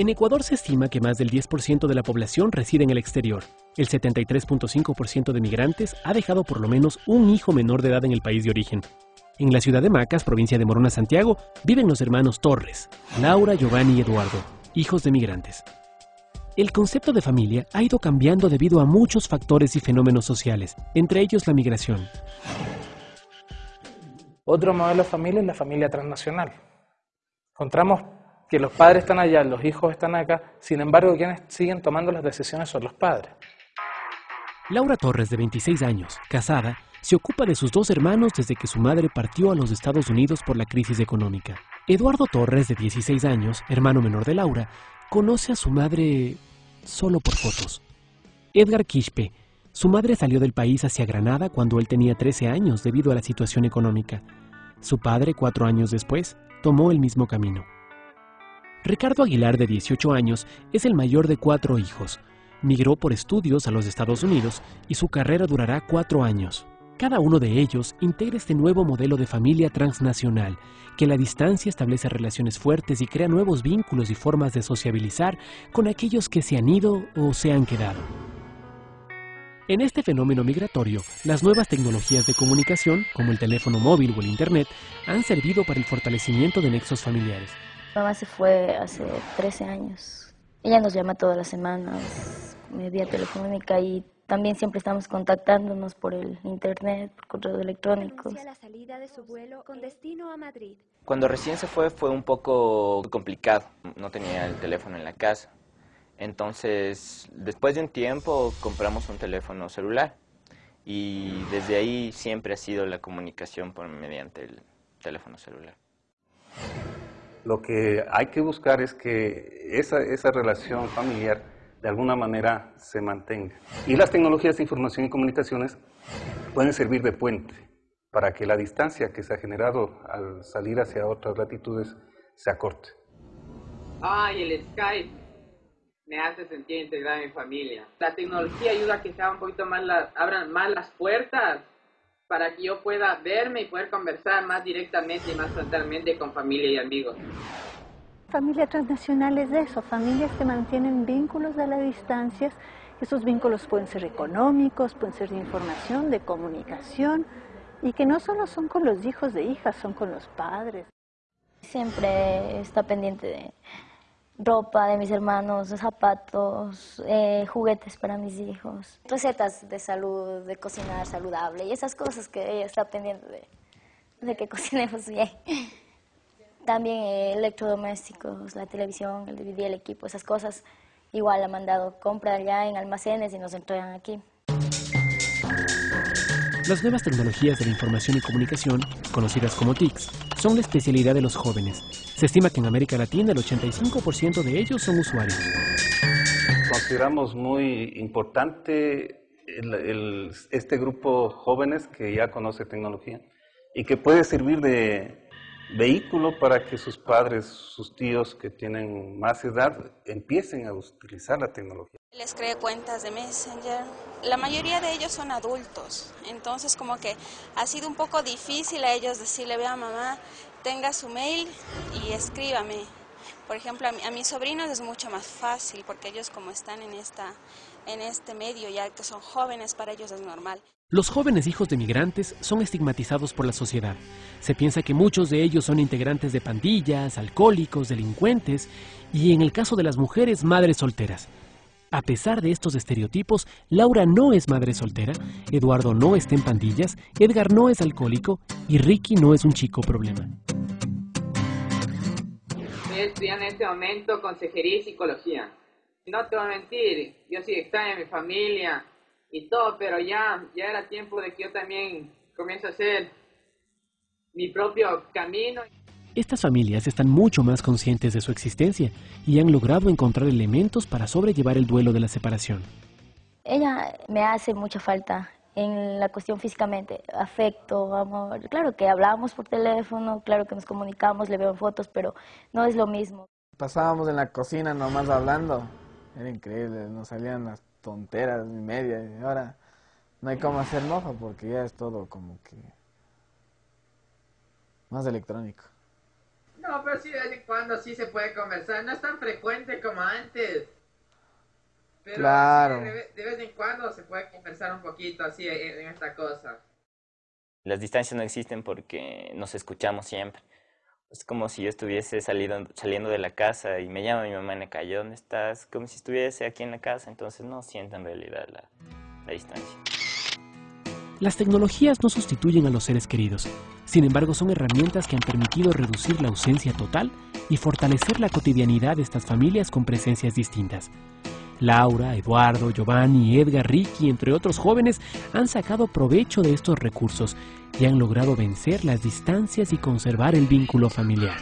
En Ecuador se estima que más del 10% de la población reside en el exterior. El 73.5% de migrantes ha dejado por lo menos un hijo menor de edad en el país de origen. En la ciudad de Macas, provincia de Morona, Santiago, viven los hermanos Torres, Laura, Giovanni y Eduardo, hijos de migrantes. El concepto de familia ha ido cambiando debido a muchos factores y fenómenos sociales, entre ellos la migración. Otro modelo de familia es la familia transnacional. Encontramos que los padres están allá, los hijos están acá, sin embargo quienes siguen tomando las decisiones son los padres. Laura Torres, de 26 años, casada, se ocupa de sus dos hermanos desde que su madre partió a los Estados Unidos por la crisis económica. Eduardo Torres, de 16 años, hermano menor de Laura, conoce a su madre solo por fotos. Edgar Quispe, su madre salió del país hacia Granada cuando él tenía 13 años debido a la situación económica. Su padre, cuatro años después, tomó el mismo camino. Ricardo Aguilar, de 18 años, es el mayor de cuatro hijos. Migró por estudios a los Estados Unidos y su carrera durará cuatro años. Cada uno de ellos integra este nuevo modelo de familia transnacional, que la distancia establece relaciones fuertes y crea nuevos vínculos y formas de sociabilizar con aquellos que se han ido o se han quedado. En este fenómeno migratorio, las nuevas tecnologías de comunicación, como el teléfono móvil o el Internet, han servido para el fortalecimiento de nexos familiares. Mamá se fue hace 13 años. Ella nos llama todas las semanas, vía telefónica y también siempre estamos contactándonos por el internet, por correo electrónico. Cuando recién se fue fue un poco complicado, no tenía el teléfono en la casa. Entonces, después de un tiempo compramos un teléfono celular y desde ahí siempre ha sido la comunicación por mediante el teléfono celular. Lo que hay que buscar es que esa, esa relación familiar de alguna manera se mantenga. Y las tecnologías de información y comunicaciones pueden servir de puente para que la distancia que se ha generado al salir hacia otras latitudes se acorte. Ay, el Skype me hace sentir integrada en mi familia. La tecnología ayuda a que se un poquito más abran más las puertas para que yo pueda verme y poder conversar más directamente y más frontalmente con familia y amigos. Familia transnacional es eso, familias que mantienen vínculos a la distancia. Esos vínculos pueden ser económicos, pueden ser de información, de comunicación, y que no solo son con los hijos de hijas, son con los padres. Siempre está pendiente de ropa de mis hermanos, zapatos, eh, juguetes para mis hijos, recetas de salud, de cocinar saludable y esas cosas que ella está pendiente de, de que cocinemos bien. También electrodomésticos, la televisión, el DVD, el equipo, esas cosas. Igual ha mandado compra allá en almacenes y nos entregan aquí. Las nuevas tecnologías de la información y comunicación, conocidas como TICs, son la especialidad de los jóvenes. Se estima que en América Latina el 85% de ellos son usuarios. Consideramos muy importante este grupo jóvenes que ya conoce tecnología y que puede servir de vehículo para que sus padres, sus tíos que tienen más edad empiecen a utilizar la tecnología. Les cree cuentas de Messenger. La mayoría de ellos son adultos, entonces como que ha sido un poco difícil a ellos decirle, vea mamá, tenga su mail y escríbame. Por ejemplo, a, a mis sobrinos es mucho más fácil porque ellos como están en, esta, en este medio, ya que son jóvenes, para ellos es normal. Los jóvenes hijos de migrantes son estigmatizados por la sociedad. Se piensa que muchos de ellos son integrantes de pandillas, alcohólicos, delincuentes y en el caso de las mujeres, madres solteras. A pesar de estos estereotipos, Laura no es madre soltera, Eduardo no está en pandillas, Edgar no es alcohólico y Ricky no es un chico problema. Estoy estudiando en este momento consejería y psicología. No te voy a mentir, yo sí extraño a mi familia y todo, pero ya, ya era tiempo de que yo también comience a hacer mi propio camino. Estas familias están mucho más conscientes de su existencia y han logrado encontrar elementos para sobrellevar el duelo de la separación. Ella me hace mucha falta en la cuestión físicamente, afecto, amor. Claro que hablábamos por teléfono, claro que nos comunicamos, le veo fotos, pero no es lo mismo. Pasábamos en la cocina nomás hablando, era increíble, nos salían las tonteras y media y ahora no hay cómo hacer mofa porque ya es todo como que más electrónico. No, pero sí de vez en cuando sí se puede conversar. No es tan frecuente como antes. Pero Claro. de, ve- de vez en cuando se puede conversar un poquito así en, en esta cosa. Las distancias no existen porque nos escuchamos siempre. Es como si yo estuviese salido, saliendo de la casa y me llama mi mamá en la calle, ¿dónde estás? Como si estuviese aquí en la casa, entonces no siento en realidad la, la distancia. Las tecnologías no sustituyen a los seres queridos, sin embargo son herramientas que han permitido reducir la ausencia total y fortalecer la cotidianidad de estas familias con presencias distintas. Laura, Eduardo, Giovanni, Edgar, Ricky, entre otros jóvenes, han sacado provecho de estos recursos y han logrado vencer las distancias y conservar el vínculo familiar.